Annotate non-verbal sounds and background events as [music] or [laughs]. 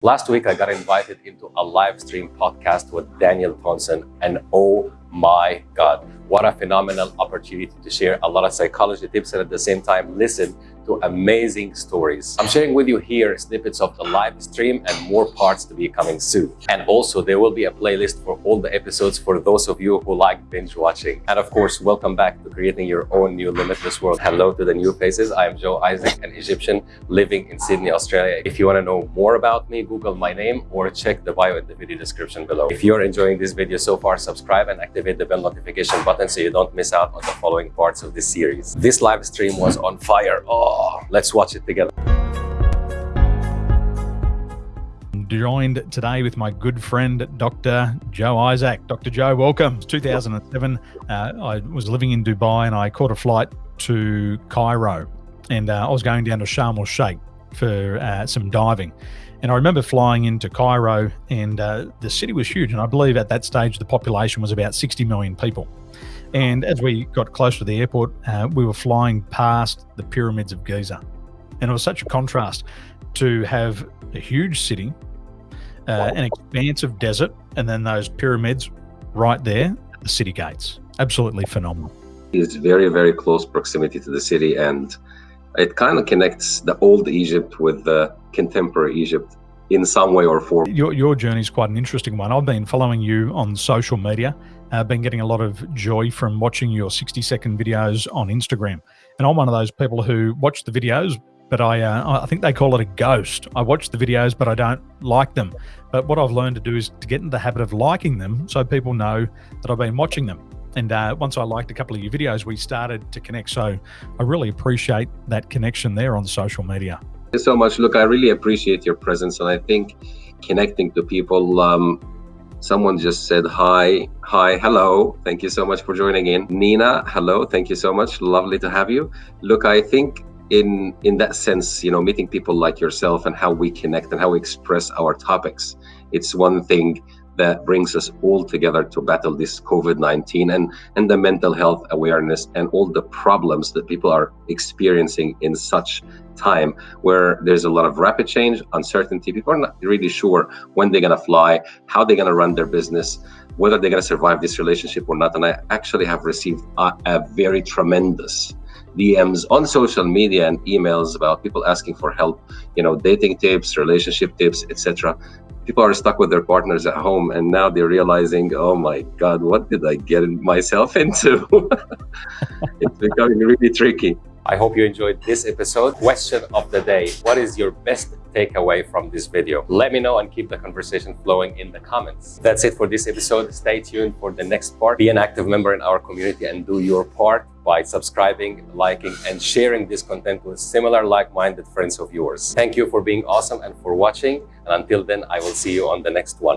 Last week, I got invited into a live stream podcast with Daniel Thompson, and oh my God, what a phenomenal opportunity to share a lot of psychology tips and at the same time listen to amazing stories. I'm sharing with you here snippets of the live stream and more parts to be coming soon. And also there will be a playlist for all the episodes for those of you who like binge watching. And of course, welcome back to creating your own new limitless world. Hello to the new faces. I am Joe Isaac, an Egyptian living in Sydney, Australia. If you want to know more about me, Google my name or check the bio in the video description below. If you're enjoying this video so far, subscribe and activate the bell notification button so you don't miss out on the following parts of this series. This live stream was on fire. Oh, let's watch it together. joined today with my good friend Dr. Joe Isaac. Dr. Joe, welcome. 2007, uh, I was living in Dubai and I caught a flight to Cairo and uh, I was going down to Sharm el Sheikh for uh, some diving. And I remember flying into Cairo and uh, the city was huge. And I believe at that stage, the population was about 60 million people. And as we got closer to the airport, uh, we were flying past the pyramids of Giza. And it was such a contrast to have a huge city, uh, an expansive desert, and then those pyramids right there at the city gates. Absolutely phenomenal. It's very, very close proximity to the city, and it kind of connects the old Egypt with the contemporary Egypt in some way or form. Your, your journey is quite an interesting one. I've been following you on social media. I've been getting a lot of joy from watching your 60 second videos on Instagram. And I'm one of those people who watch the videos, but I, uh, I think they call it a ghost. I watch the videos, but I don't like them. But what I've learned to do is to get in the habit of liking them so people know that I've been watching them. And uh, once I liked a couple of your videos, we started to connect. So I really appreciate that connection there on social media. You so much. Look, I really appreciate your presence. And I think connecting to people, um, someone just said hi, hi, hello. Thank you so much for joining in. Nina, hello. Thank you so much. Lovely to have you. Look, I think in in that sense you know meeting people like yourself and how we connect and how we express our topics it's one thing that brings us all together to battle this COVID-19 and, and the mental health awareness and all the problems that people are experiencing in such time where there's a lot of rapid change, uncertainty. People are not really sure when they're going to fly, how they're going to run their business, whether they're going to survive this relationship or not. And I actually have received a, a very tremendous DMs on social media and emails about people asking for help, you know, dating tips, relationship tips, etc people are stuck with their partners at home and now they're realizing oh my god what did i get myself [laughs] into? [laughs] It's becoming really tricky i hope you enjoyed this episode question of the day what is your best takeaway from this video let me know and keep the conversation flowing in the comments that's it for this episode stay tuned for the next part be an active member in our community and do your part by subscribing, liking, and sharing this content with similar like-minded friends of yours. Thank you for being awesome and for watching. And until then, I will see you on the next one.